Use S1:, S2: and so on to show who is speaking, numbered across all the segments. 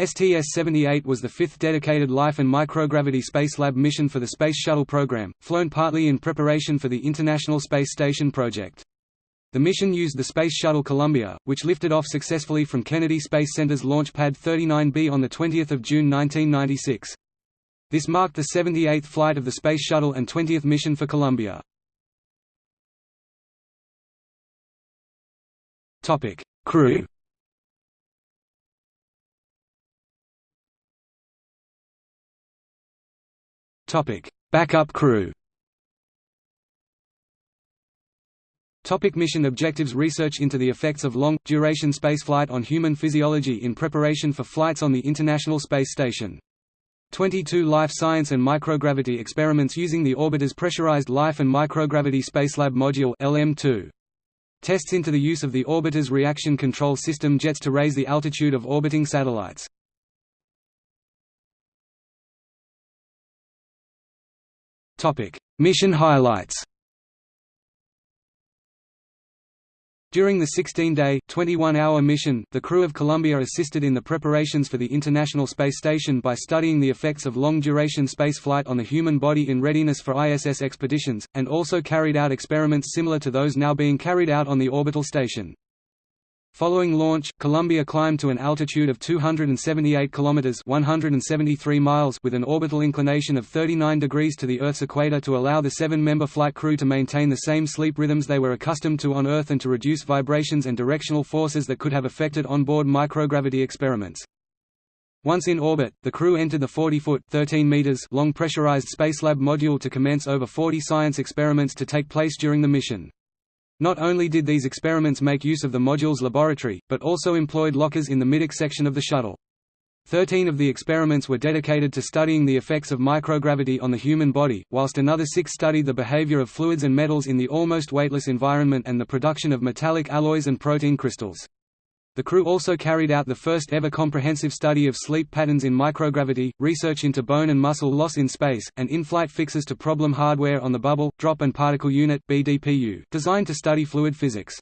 S1: STS-78 was the fifth dedicated Life and Microgravity Space Lab mission for the Space Shuttle program, flown partly in preparation for the International Space Station project. The mission used the Space Shuttle Columbia, which lifted off successfully from Kennedy Space Center's Launch Pad 39B on 20 June 1996. This marked the 78th flight of the Space Shuttle and 20th mission for Columbia. Crew Topic: Backup crew. Topic mission objectives Research into the effects of long-duration spaceflight on human physiology in preparation for flights on the International Space Station. 22 life science and microgravity experiments using the orbiter's pressurized Life and Microgravity Spacelab Module LM2. Tests into the use of the orbiter's reaction control system jets to raise the altitude of orbiting satellites. Mission highlights. During the 16-day, 21-hour mission, the crew of Columbia assisted in the preparations for the International Space Station by studying the effects of long-duration spaceflight on the human body in readiness for ISS expeditions, and also carried out experiments similar to those now being carried out on the orbital station. Following launch, Columbia climbed to an altitude of 278 kilometers (173 miles) with an orbital inclination of 39 degrees to the Earth's equator to allow the seven-member flight crew to maintain the same sleep rhythms they were accustomed to on Earth and to reduce vibrations and directional forces that could have affected onboard microgravity experiments. Once in orbit, the crew entered the 40-foot (13 meters) long pressurized Spacelab module to commence over 40 science experiments to take place during the mission. Not only did these experiments make use of the module's laboratory, but also employed lockers in the middeck section of the shuttle. Thirteen of the experiments were dedicated to studying the effects of microgravity on the human body, whilst another six studied the behavior of fluids and metals in the almost weightless environment and the production of metallic alloys and protein crystals. The crew also carried out the first ever comprehensive study of sleep patterns in microgravity, research into bone and muscle loss in space, and in-flight fixes to problem hardware on the Bubble, Drop and Particle Unit (BDPU), designed to study fluid physics.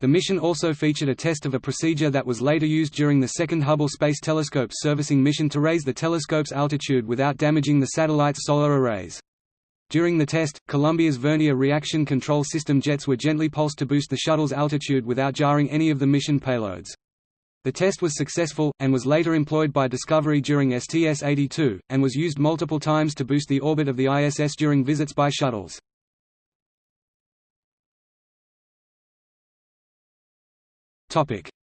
S1: The mission also featured a test of a procedure that was later used during the second Hubble Space Telescope servicing mission to raise the telescope's altitude without damaging the satellite's solar arrays. During the test, Columbia's Vernier reaction control system jets were gently pulsed to boost the shuttle's altitude without jarring any of the mission payloads. The test was successful, and was later employed by Discovery during STS-82, and was used multiple times to boost the orbit of the ISS during visits by shuttles.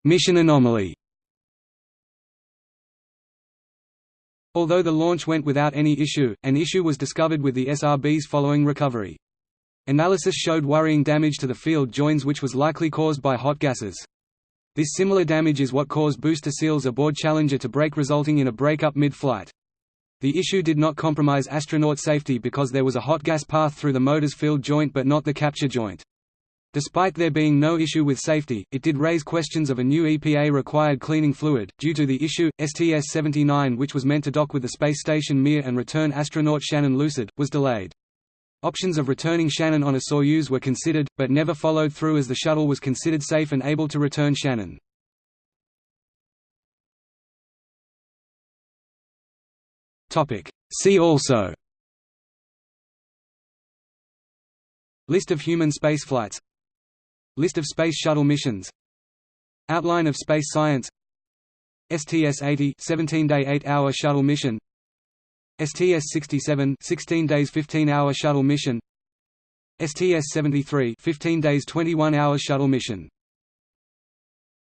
S1: Mission anomaly Although the launch went without any issue, an issue was discovered with the SRBs following recovery. Analysis showed worrying damage to the field joints which was likely caused by hot gases. This similar damage is what caused booster seals aboard Challenger to break resulting in a breakup mid-flight. The issue did not compromise astronaut safety because there was a hot gas path through the motor's field joint but not the capture joint. Despite there being no issue with safety, it did raise questions of a new EPA-required cleaning fluid. Due to the issue, STS-79 which was meant to dock with the space station Mir and return astronaut Shannon Lucid, was delayed. Options of returning Shannon on a Soyuz were considered, but never followed through as the shuttle was considered safe and able to return Shannon. See also List of human spaceflights List of Space Shuttle missions. Outline of space science. STS-80 17-day 8-hour shuttle mission. STS-67 16 days 15-hour shuttle mission. STS-73 15 days 21-hour shuttle mission